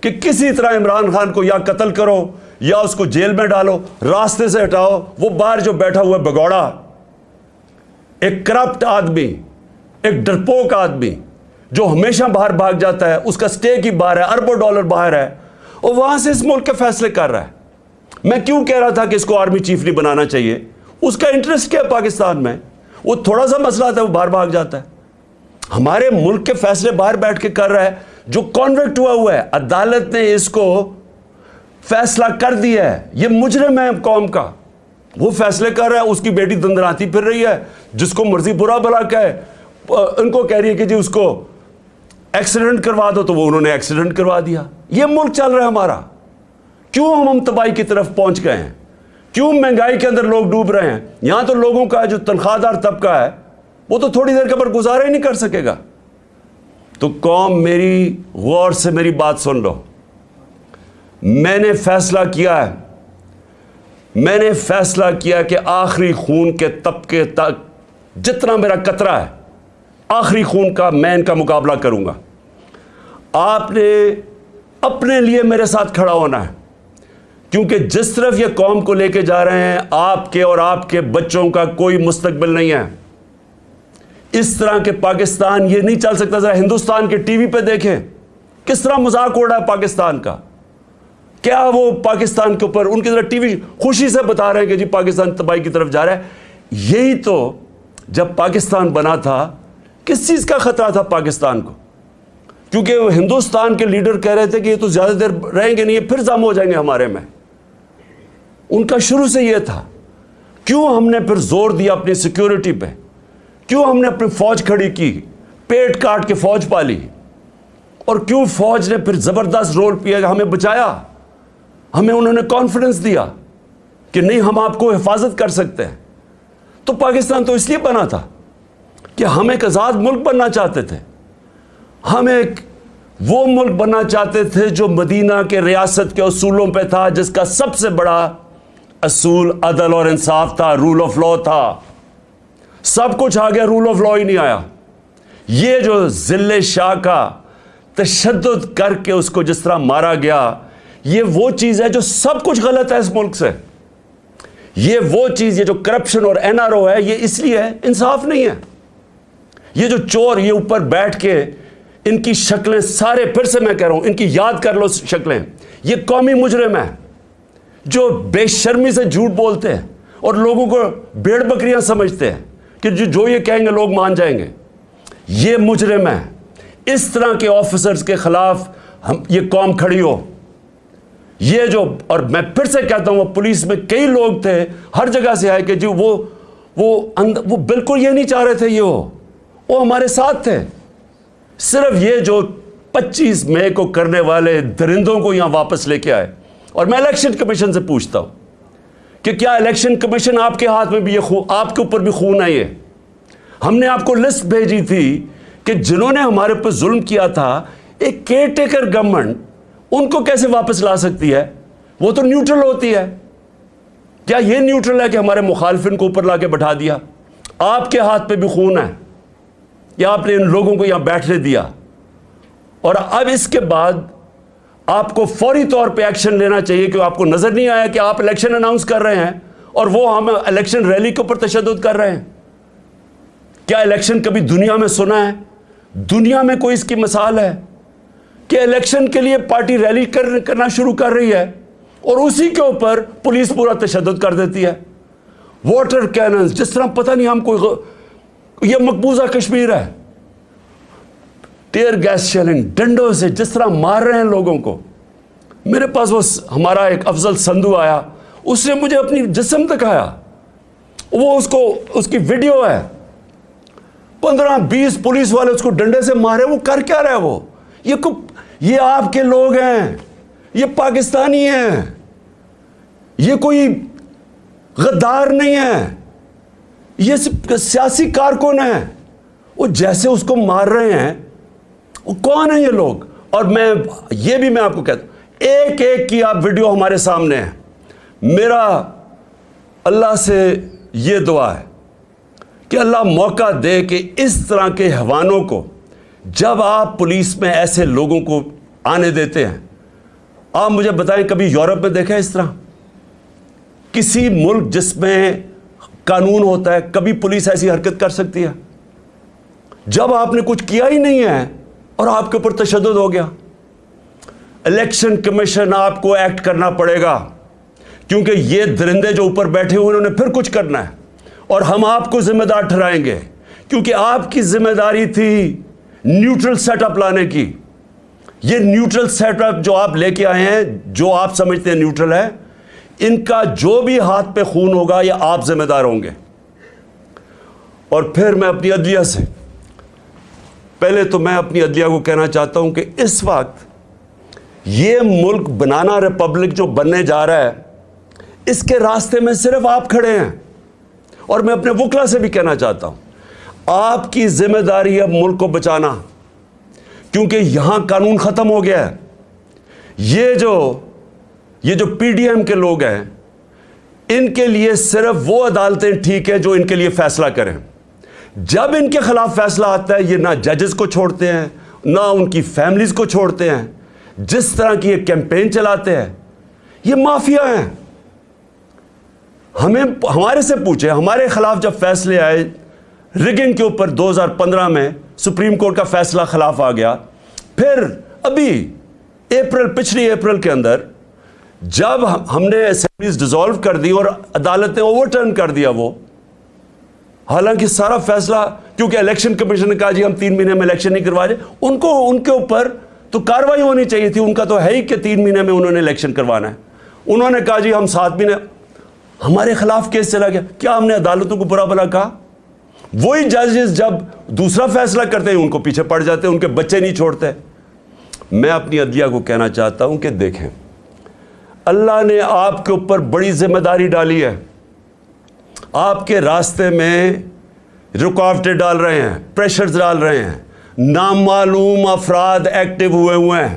کہ کسی طرح عمران خان کو یا قتل کرو یا اس کو جیل میں ڈالو، راستے سے ہٹاؤ، وہ باہر جو بیٹھا ہوا بگوڑا۔ ایک کرپٹ آدمی، ایک ڈرپوک آدمی جو ہمیشہ باہر بھاگ جاتا ہے، اس کا سٹے کی باہر ہے، اربوں ڈالر باہر ہے اور وہاں سے اس ملک کے فیصلے کر رہا ہے۔ میں کیوں کہہ رہا تھا کہ اس کو آرمی چیف نہیں بنانا چاہیے؟ اس کا انٹرسٹ کیا ہے پاکستان میں؟ وہ تھوڑا سا مسئلہ تھا، وہ باہر بھاگ جاتا ہے۔ ہمارے ملک کے فیصلے باہر بیٹھ کے کر رہا ہے، جو کانویکٹ ہوا ہوا ہے، عدالت نے اس کو فیصلہ کر دیا ہے۔ یہ مجرم ہے قوم کا۔ وہ فیصلے کر رہا ہے، اس کی بیٹی دندراتی پھر رہی ہے، جس کو مرضی برا بلا کہے۔ ان کو کہہ رہی ہے کہ جی اس کو ایکسیڈنٹ کروا دو، تو وہ انہوں نے ایکسیڈنٹ کروا دیا۔ یہ ملک چل رہا ہے ہمارا۔ کیوں ہم ہم تباہی کی طرف پہنچ گئے ہیں؟ کیوں مہنگائی کے اندر لوگ ڈوب رہے ہیں؟ یہاں تو لوگوں کا جو تنخواہ دار طبقہ ہے وہ تو تھوڑی دیر کے اوپر گزارا ہی نہیں کر سکے گا۔ تو قوم میری غور سے میری بات سن لو۔ میں نے فیصلہ کیا ہے۔ میں نے فیصلہ کیا کہ آخری خون کے طبقے تک جتنا میرا قطرہ ہے، آخری خون کا میں ان کا مقابلہ کروں گا۔ آپ نے اپنے لیے میرے ساتھ کھڑا ہونا ہے۔ کیونکہ جس طرف یہ قوم کو لے کے جا رہے ہیں، آپ کے اور آپ کے بچوں کا کوئی مستقبل نہیں ہے۔ اس طرح کے پاکستان یہ نہیں چل سکتا، ذرا ہندوستان کے ٹی وی پہ دیکھیں۔ کس طرح مذاق اڑ رہا ہے پاکستان کا؟ کیا وہ پاکستان کے اوپر ان کی طرح ٹی وی خوشی سے بتا رہے ہیں کہ جی پاکستان تباہی کی طرف جا رہا ہے؟ یہی تو جب پاکستان بنا تھا، کس چیز کا خطرہ تھا پاکستان کو؟ کیونکہ وہ ہندوستان کے لیڈر کہہ رہے تھے کہ یہ تو زیادہ دیر رہیں گے نہیں، یہ پھر زم ہو جائیں گے ہمارے میں۔ ان کا شروع سے یہ تھا۔ کیوں ہم نے پھر زور دیا اپنی سیکیورٹی پہ؟ کیوں ہم نے اپنی فوج کھڑی کی؟ پیٹ کاٹ کے فوج پالی۔ اور کیوں فوج نے پھر زبردست رول پیا، ہمیں بچایا؟ ہمیں انہوں نے کانفیڈنس دیا کہ نہیں، ہم آپ کو حفاظت کر سکتے ہیں۔ تو پاکستان تو اس لیے بنا تھا کہ ہم ایک آزاد ملک بننا چاہتے تھے۔ ہم ایک وہ ملک بننا چاہتے تھے جو مدینہ کے ریاست کے اصولوں پہ تھا، جس کا سب سے بڑا اصول، عدل اور انصاف تھا رول آف لا تھا۔ سب کچھ آ گیا رول آف لا ہی نہیں آیا۔ یہ جو ذل شاہ کا تشدد کر کے اس کو جس طرح مارا گیا، یہ وہ چیز ہے جو سب کچھ غلط ہے اس ملک سے۔ یہ وہ چیز، یہ جو کرپشن اور این آر او ہے، یہ اس لیے انصاف نہیں ہے۔ یہ جو چور یہ اوپر بیٹھ کے ان کی شکلیں سارے پھر سے میں کہہ رہا ہوں، ان کی یاد کر لو شکلیں۔ یہ قومی مجرم ہے، جو بے شرمی سے جھوٹ بولتے ہیں اور لوگوں کو بیڑ بکریاں سمجھتے ہیں۔ کہ جو جو یہ کہیں گے لوگ مان جائیں گے۔ یہ مجرم ہے اس طرح کے آفیسرز کے خلاف ہم، یہ قوم کھڑی ہو۔ یہ جو، اور میں پھر سے کہتا ہوں، وہ پولیس میں کئی لوگ تھے۔ ہر جگہ سے آئے کہ جی وہ وہ وہ بالکل یہ نہیں چاہ رہے تھے یہ ہو وہ ہمارے ساتھ تھے۔ صرف یہ جو پچیس مئی کو کرنے والے درندوں کو یہاں واپس لے کے آئے۔ اور میں الیکشن کمیشن سے پوچھتا ہوں۔ کہ کیا الیکشن کمیشن آپ کے ہاتھ میں بھی یہ خون آپ کے اوپر بھی خون آئی ہے ہم نے آپ کو لسٹ بھیجی تھی کہ جنہوں نے ہمارے اوپر ظلم کیا تھا، ایک کیئر ٹیکر گورنمنٹ ان کو کیسے واپس لا سکتی ہے؟ وہ تو نیوٹرل ہوتی ہے۔ کیا یہ نیوٹرل ہے کہ ہمارے مخالفن کو اوپر لا کے بٹھا دیا؟ آپ کے ہاتھ پہ بھی خون ہے۔ یا آپ نے ان لوگوں کو یہاں بیٹھنے دیا۔ اور اب اس کے بعد آپ کو فوری طور پہ ایکشن لینا چاہیے کہ آپ کو نظر نہیں آیا کہ آپ الیکشن اناؤنس کر رہے ہیں اور وہ ہم الیکشن ریلی کے اوپر تشدد کر رہے ہیں۔ کیا الیکشن کبھی دنیا میں سنا ہے؟ دنیا میں کوئی اس کی مثال ہے کہ الیکشن کے لیے پارٹی ریلی کرنا شروع کر رہی ہے اور اسی کے اوپر پولیس پورا تشدد کر دیتی ہے۔ واٹر کیننز جس طرح پتہ نہیں ہم کوئی یہ مقبوضہ کشمیر ہے۔ ٹیئر گیس شیلنگ، ڈنڈوں سے جس طرح مار رہے ہیں لوگوں کو۔ میرے پاس وہ ہمارا ایک افضل سندو آیا، اس نے مجھے اپنی جسم دکھایا۔ وہ اس کو اس کی ویڈیو ہے۔ پندرہ بیس پولیس والے اس کو ڈنڈے سے مارے، وہ کر کیا رہے وہ؟ یہ یہ آپ کے لوگ ہیں، یہ پاکستانی ہیں۔ یہ کوئی غدار نہیں ہے۔ یہ سیاسی کارکن ہیں۔ وہ جیسے اس کو مار رہے ہیں کون ہیں یہ لوگ؟ اور میں یہ بھی میں آپ کو کہتا ہوں، ایک ایک کی آپ ویڈیو ہمارے سامنے ہیں۔ میرا اللہ سے یہ دعا ہے کہ اللہ موقع دے کہ اس طرح کے حوانوں کو جب آپ پولیس میں ایسے لوگوں کو آنے دیتے ہیں، آپ مجھے بتائیں کبھی یورپ میں دیکھیں اس طرح؟ کسی ملک جس میں قانون ہوتا ہے، کبھی پولیس ایسی حرکت کر سکتی ہے؟ جب آپ نے کچھ کیا ہی نہیں ہے اور آپ کے اوپر تشدد ہو گیا۔ الیکشن کمیشن آپ کو ایکٹ کرنا پڑے گا۔ کیونکہ یہ درندے جو اوپر بیٹھے ہوئے انہوں نے پھر کچھ کرنا ہے۔ اور ہم آپ کو ذمہ دار ٹھہرائیں گے۔ کیونکہ آپ کی ذمہ داری تھی نیوٹرل سیٹ اپ لانے کی۔ یہ نیوٹرل سیٹ اپ جو آپ لے کے آئے ہیں، جو آپ سمجھتے ہیں نیوٹرل ہے، ان کا جو بھی ہاتھ پہ خون ہوگا، یہ آپ ذمہ دار ہوں گے۔ اور پھر میں اپنی عدلیہ سے پہلے تو میں اپنی عدلیہ کو کہنا چاہتا ہوں کہ اس وقت یہ ملک بنانا ریپبلک جو بننے جا رہا ہے، اس کے راستے میں صرف آپ کھڑے ہیں۔ اور میں اپنے وکلا سے بھی کہنا چاہتا ہوں، آپ کی ذمہ داری ہے ملک کو بچانا۔ کیونکہ یہاں قانون ختم ہو گیا ہے۔ یہ جو یہ جو پی ڈی ایم کے لوگ ہیں، ان کے لیے صرف وہ عدالتیں ٹھیک ہے جو ان کے لیے فیصلہ کریں۔ جب ان کے خلاف فیصلہ آتا ہے، یہ نہ ججز کو چھوڑتے ہیں، نہ ان کی فیملیز کو چھوڑتے ہیں۔ جس طرح کی یہ کیمپین چلاتے ہیں، یہ مافیا ہیں۔ ہمیں، ہمارے سے پوچھے ہمارے خلاف جب فیصلے آئے رگنگ کے اوپر دو ہزار پندرہ میں سپریم کورٹ کا فیصلہ خلاف آ گیا۔ پھر ابھی اپریل، پچھلی اپریل کے اندر جب ہم نے اسمبلیز ڈیزالو کر دی اور عدالت نے اوور ٹرن کر دیا وہ حالانکہ سارا فیصلہ، کیونکہ الیکشن کمیشن نے کہا جی ہم تین مہینے میں الیکشن نہیں کروا رہے، ان کو، ان کے اوپر تو کاروائی ہونی چاہیے تھی، ان کا تو ہے ہی کہ تین مہینے میں انہوں نے الیکشن کروانا ہے۔ انہوں نے کہا جی ہم سات مہینے، ہمارے خلاف کیس چلا گیا، کیا ہم نے عدالتوں کو برا بلا کہا؟ وہی ججز جب دوسرا فیصلہ کرتے ہیں، ان کو پیچھے پڑ جاتے ہیں، ان کے بچے نہیں چھوڑتے۔ میں اپنی عدلیہ کو کہنا چاہتا ہوں کہ دیکھیں، اللہ نے آپ کے اوپر بڑی ذمہ داری ڈالی ہے۔ آپ کے راستے میں رکاوٹیں ڈال رہے ہیں پریشرز ڈال رہے ہیں۔ نامعلوم افراد ایکٹیو ہوئے ہوئے ہیں۔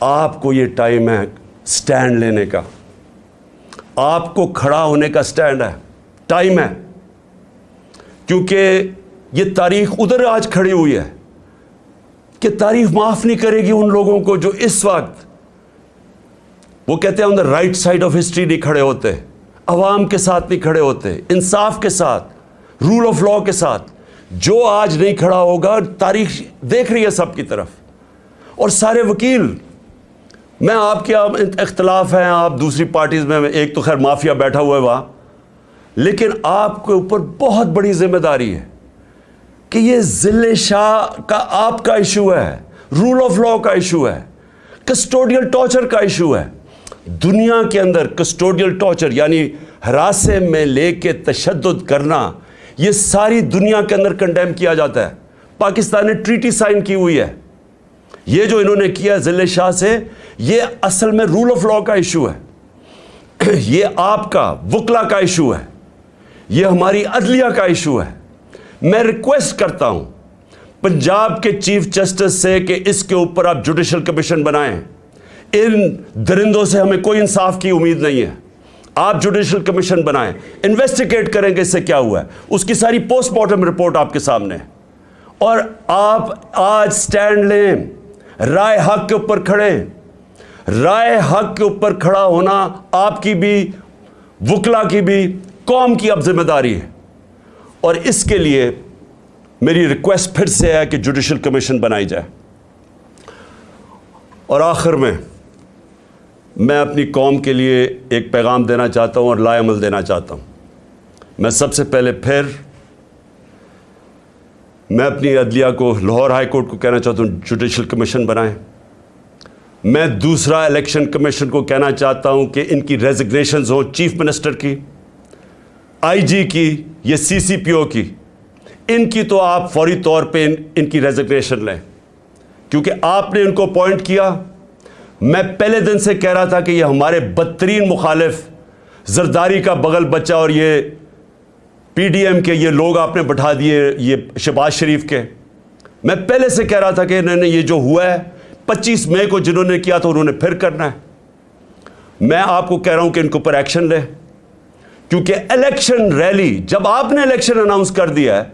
آپ کو یہ ٹائم ہے سٹینڈ لینے کا۔ آپ کو کھڑا ہونے کا سٹینڈ ہے۔ ٹائم ہے۔ کیونکہ یہ تاریخ ادھر آج کھڑی ہوئی ہے کہ تاریخ معاف نہیں کرے گی ان لوگوں کو جو اس وقت وہ کہتے ہیں on the right side of history نہیں کھڑے ہوتے۔ عوام کے ساتھ نہیں کھڑے ہوتے، انصاف کے ساتھ رول آف لا کے ساتھ۔ جو آج نہیں کھڑا ہوگا، تاریخ دیکھ رہی ہے سب کی طرف۔ اور سارے وکیل، میں آپ کے اختلاف ہیں، آپ دوسری پارٹیز میں ایک تو خیر مافیا بیٹھا ہوا ہے وہاں۔ لیکن آپ کے اوپر بہت بڑی ذمہ داری ہے کہ یہ ذل شاہ کا آپ کا ایشو ہے رول آف لا کا ایشو ہے کسٹوڈیل ٹارچر کا ایشو ہے۔ دنیا کے اندر کسٹوڈیل ٹارچر یعنی ہراسے میں لے کے تشدد کرنا، یہ ساری دنیا کے اندر کنڈیم کیا جاتا ہے۔ پاکستان نے ٹریٹی سائن کی ہوئی ہے۔ یہ جو انہوں نے کیا ذل شاہ سے، یہ اصل میں رول آف لا کا ایشو ہے۔ یہ آپ کا وکلا کا ایشو ہے۔ یہ ہماری عدلیہ کا ایشو ہے۔ میں ریکویسٹ کرتا ہوں، پنجاب کے چیف جسٹس سے کہ اس کے اوپر آپ جوڈیشل کمیشن بنائیں۔ ان درندوں سے ہمیں کوئی انصاف کی امید نہیں ہے۔ آپ جوڈیشل کمیشن بنائیں، انویسٹیگیٹ کریں کہ اس سے کیا ہوا ہے۔ اس کی ساری پوسٹ مارٹم رپورٹ آپ کے سامنے اور آپ آج سٹینڈ لیں، رائے حق کے اوپر کھڑے۔ رائے حق کے اوپر کھڑا ہونا آپ کی بھی وکلا کی بھی قوم کی اب ذمہ داری ہے۔ اور اس کے لیے میری ریکویسٹ پھر سے ہے کہ جوڈیشل کمیشن بنائی جائے۔ اور آخر میں میں اپنی قوم کے لیے ایک پیغام دینا چاہتا ہوں اور لائے عمل دینا چاہتا ہوں۔ میں سب سے پہلے پھر میں اپنی عدلیہ کو، لاہور ہائی کورٹ کو کہنا چاہتا ہوں، جوڈیشل کمیشن بنائیں۔ میں دوسرا الیکشن کمیشن کو کہنا چاہتا ہوں کہ ان کی ریزگنیشنز ہوں، چیف منسٹر کی، آئی جی کی، یا سی سی پی او کی۔ ان کی تو آپ فوری طور پہ ان کی ریزگنیشن لیں۔ کیونکہ آپ نے ان کو پوائنٹ کیا میں پہلے دن سے کہہ رہا تھا کہ یہ ہمارے بدترین مخالف زرداری کا بغل بچہ اور یہ پی ڈی ایم کے یہ لوگ آپ نے بٹھا دیے یہ شباز شریف کے۔ میں پہلے سے کہہ رہا تھا کہ انہوں نے یہ جو ہوا ہے، پچیس مئی کو جنہوں نے کیا تو انہوں نے پھر کرنا ہے۔ میں آپ کو کہہ رہا ہوں کہ ان کے اوپر ایکشن لے کیونکہ الیکشن ریلی، جب آپ نے الیکشن اناؤنس کر دیا ہے،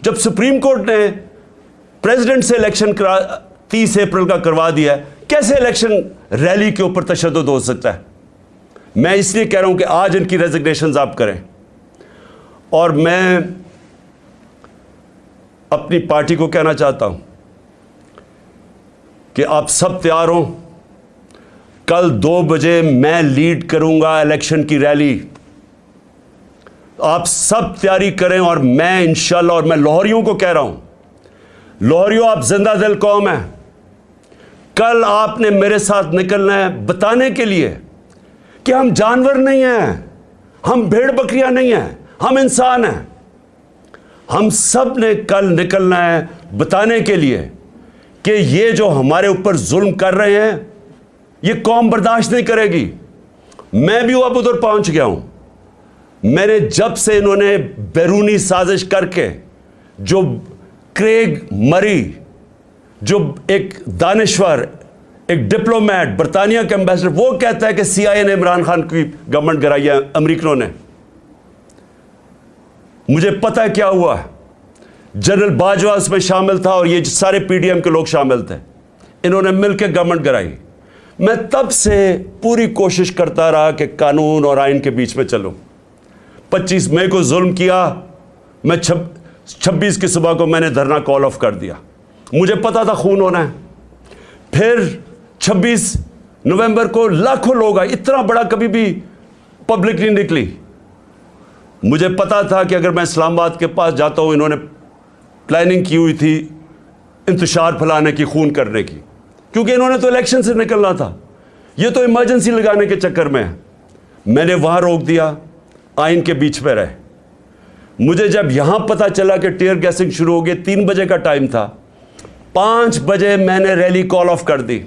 جب سپریم کورٹ نے پریزیڈنٹ سے الیکشن کرا، تیس اپریل کا کروا دیا ہے کیسے الیکشن ریلی کے اوپر تشدد ہو سکتا ہے؟ میں اس لیے کہہ رہا ہوں کہ آج ان کی ریزگنیشنز آپ کریں۔ اور میں اپنی پارٹی کو کہنا چاہتا ہوں کہ آپ سب تیار ہوں۔ کل دو بجے میں لیڈ کروں گا الیکشن کی ریلی۔ آپ سب تیاری کریں اور میں انشاءاللہ اور میں لاہوریوں کو کہہ رہا ہوں۔ لاہوریوں، آپ زندہ دل قوم ہیں۔ کل آپ نے میرے ساتھ نکلنا ہے بتانے کے لیے کہ ہم جانور نہیں ہیں، ہم بھیڑ بکریاں نہیں ہیں، ہم انسان ہیں۔ ہم سب نے کل نکلنا ہے بتانے کے لیے کہ یہ جو ہمارے اوپر ظلم کر رہے ہیں، یہ قوم برداشت نہیں کرے گی۔ میں بھی اب ادھر پہنچ گیا ہوں۔ میں نے جب سے انہوں نے بیرونی سازش کر کے جو کریگ مری جو ایک دانشور، ایک ڈپلومیٹ، برطانیہ کے امبیسڈر، وہ کہتا ہے کہ سی آئی اے نے عمران خان کی گورنمنٹ گرائی ہے، امریکنوں نے۔ مجھے پتا کیا ہوا جنرل باجوہ اس میں شامل تھا اور یہ سارے پی ڈی ایم کے لوگ شامل تھے۔ انہوں نے مل کے گورنمنٹ گرائی۔ میں تب سے پوری کوشش کرتا رہا کہ قانون اور آئین کے بیچ میں چلوں۔ پچیس مئی کو ظلم کیا، میں چھبیس کی صبح کو میں نے دھرنا کال آف کر دیا۔ مجھے پتا تھا خون ہونا ہے۔ پھر چھبیس نومبر کو لاکھوں لوگ آئے، اتنا بڑا کبھی بھی پبلک نہیں نکلی۔ مجھے پتا تھا کہ اگر میں اسلام آباد کے پاس جاتا ہوں، انہوں نے پلاننگ کی ہوئی تھی انتشار پھیلانے کی، خون کرنے کی۔ کیونکہ انہوں نے تو الیکشن سے نکلنا تھا۔ یہ تو ایمرجنسی لگانے کے چکر میں ہے۔ میں نے وہاں روک دیا، آئین کے بیچ پہ رہے۔ مجھے جب یہاں پتا چلا کہ ٹیئر گیسنگ شروع ہو گئی تین بجے کا ٹائم تھا۔ پانچ بجے میں نے ریلی کال آف کر دی۔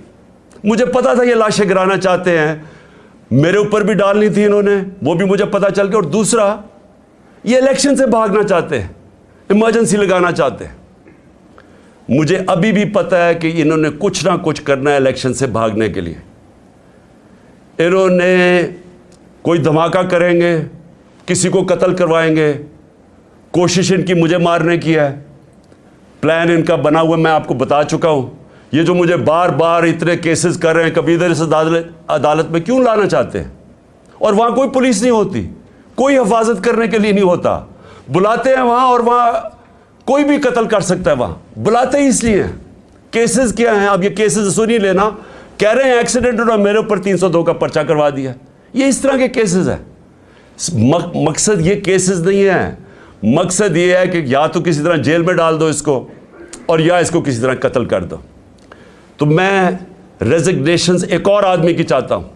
مجھے پتا تھا یہ لاشیں گرانا چاہتے ہیں۔ میرے اوپر بھی ڈالنی تھی انہوں نے، وہ بھی مجھے پتا چل گیا۔ اور دوسرا، یہ الیکشن سے بھاگنا چاہتے ہیں، ایمرجنسی لگانا چاہتے ہیں۔ مجھے ابھی بھی پتا ہے کہ انہوں نے کچھ نہ کچھ کرنا ہے الیکشن سے بھاگنے کے لیے۔ انہوں نے کوئی دھماکہ کریں گے، کسی کو قتل کروائیں گے۔ کوشش ان کی مجھے مارنے کی ہے۔ پلان ان کا بنا ہوا میں آپ کو بتا چکا ہوں۔ یہ جو مجھے بار بار اتنے کیسز کر رہے ہیں، کبھی ادھر اس عدالت میں کیوں لانا چاہتے ہیں؟ اور وہاں کوئی پولیس نہیں ہوتی۔ کوئی حفاظت کرنے کے لیے نہیں ہوتا۔ بلاتے ہیں وہاں اور وہاں کوئی بھی قتل کر سکتا ہے وہاں۔ بلاتے ہی اس لیے ہیں۔ کیسز کیا ہیں؟ اب یہ کیسز سنی لینا۔ کہہ رہے ہیں ایکسیڈنٹ اور میرے اوپر تین سو دو کا پرچہ کروا دیا۔ یہ اس طرح کے کیسز ہیں۔ مقصد یہ کیسز نہیں ہے مقصد یہ ہے کہ یا تو کسی طرح جیل میں ڈال دو اس کو۔ اور یا اس کو کسی طرح قتل کر دو۔ تو میں ریزگنیشنز ایک اور آدمی کی چاہتا ہوں۔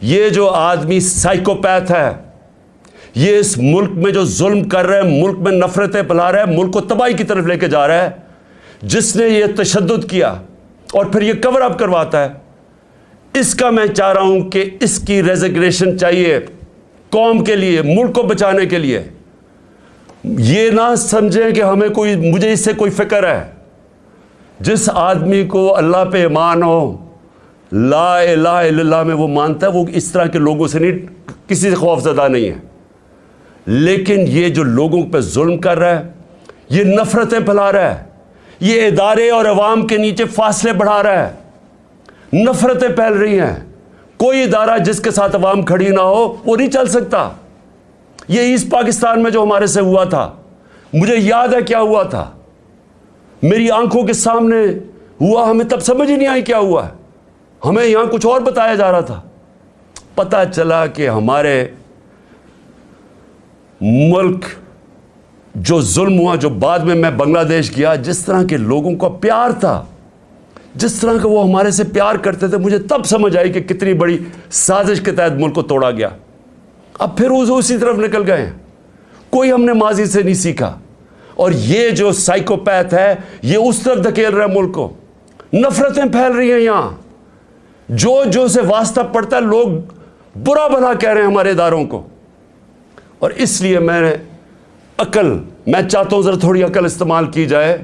یہ جو آدمی سائیکوپیتھ ہے، یہ اس ملک میں جو ظلم کر رہا ہے، ملک میں نفرتیں پھیلا رہا ہے، ملک کو تباہی کی طرف لے کے جا رہا ہے، جس نے یہ تشدد کیا اور پھر یہ کور اپ کرواتا ہے۔ اس کا میں چاہ رہا ہوں کہ اس کی ریزگریشن چاہیے۔ قوم کے لیے، ملک کو بچانے کے لیے۔ یہ نہ سمجھیں کہ ہمیں کوئی مجھے اس سے کوئی فکر ہے۔ جس آدمی کو اللہ پہ ایمان ہو، لا الہ الا اللہ میں وہ مانتا ہے، وہ اس طرح کے لوگوں سے نہیں، کسی سے خوف زدہ نہیں ہے۔ لیکن یہ جو لوگوں پہ ظلم کر رہا ہے، یہ نفرتیں پھیلا رہا ہے۔ یہ ادارے اور عوام کے نیچے فاصلے بڑھا رہا ہے۔ نفرتیں پھیل رہی ہیں۔ کوئی ادارہ جس کے ساتھ عوام کھڑی نہ ہو، وہ نہیں چل سکتا۔ یہ ایسٹ پاکستان میں جو ہمارے سے ہوا تھا، مجھے یاد ہے کیا ہوا تھا۔ میری آنکھوں کے سامنے ہوا، ہمیں تب سمجھ ہی نہیں آئی کیا ہوا ہے۔ ہمیں یہاں کچھ اور بتایا جا رہا تھا۔ پتہ چلا کہ ہمارے ملک جو ظلم ہوا، جو بعد میں میں بنگلہ دیش گیا، جس طرح کے لوگوں کا پیار تھا، جس طرح کا وہ ہمارے سے پیار کرتے تھے، مجھے تب سمجھ آئی کہ کتنی بڑی سازش کے تحت ملک کو توڑا گیا۔ اب پھر وہ اسی طرف نکل گئے کوئی ہم نے ماضی سے نہیں سیکھا۔ اور یہ جو سائیکوپیتھ ہے، یہ اس طرف دھکیل رہا ہے ملک کو نفرتیں پھیل رہی ہیں یہاں۔ جو جو سے واسطہ پڑتا ہے، لوگ برا بھلا کہہ رہے ہیں ہمارے اداروں کو۔ اور اس لیے میں نے عقل، میں چاہتا ہوں ذرا تھوڑی عقل استعمال کی جائے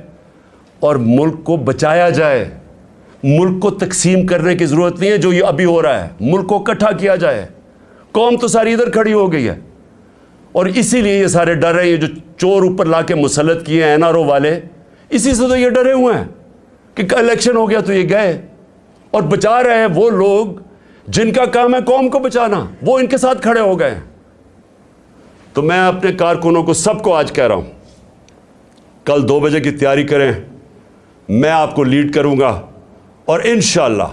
اور ملک کو بچایا جائے۔ ملک کو تقسیم کرنے کی ضرورت نہیں ہے، جو یہ ابھی ہو رہا ہے۔ ملک کو اکٹھا کیا جائے۔ قوم تو ساری ادھر کھڑی ہو گئی ہے۔ اور اسی لیے یہ سارے ڈر رہے ہیں، یہ جو چور اوپر لا کے مسلط کیے ہیں این آر او والے، اسی سے تو یہ ڈرے ہوئے ہیں کہ الیکشن ہو گیا تو یہ گئے۔ اور بچا رہے ہیں وہ لوگ جن کا کام ہے قوم کو بچانا، وہ ان کے ساتھ کھڑے ہو گئے ہیں۔ تو میں اپنے کارکنوں کو سب کو آج کہہ رہا ہوں، کل دو بجے کی تیاری کریں، میں آپ کو لیڈ کروں گا۔ اور انشاءاللہ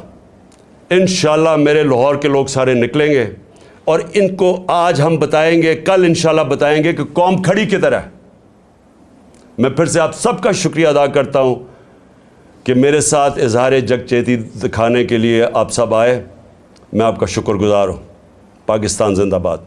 انشاءاللہ میرے لاہور کے لوگ سارے نکلیں گے۔ اور ان کو آج ہم بتائیں گے، کل انشاءاللہ بتائیں گے کہ قوم کھڑی کی طرح میں پھر سے آپ سب کا شکریہ ادا کرتا ہوں کہ میرے ساتھ اظہار جگ چیتی دکھانے کے لیے آپ سب آئے۔ میں آپ کا شکر گزار ہوں۔ پاکستان زندہ باد۔